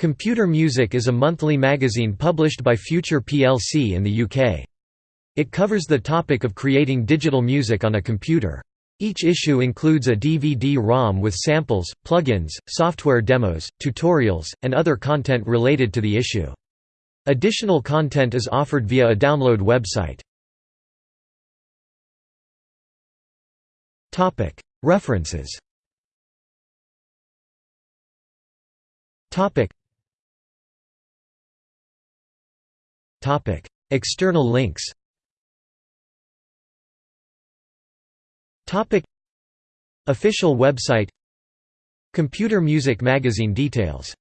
Computer Music is a monthly magazine published by Future plc in the UK. It covers the topic of creating digital music on a computer. Each issue includes a DVD-ROM with samples, plugins, software demos, tutorials, and other content related to the issue. Additional content is offered via a download website. References External links. Official website. Computer Music Magazine details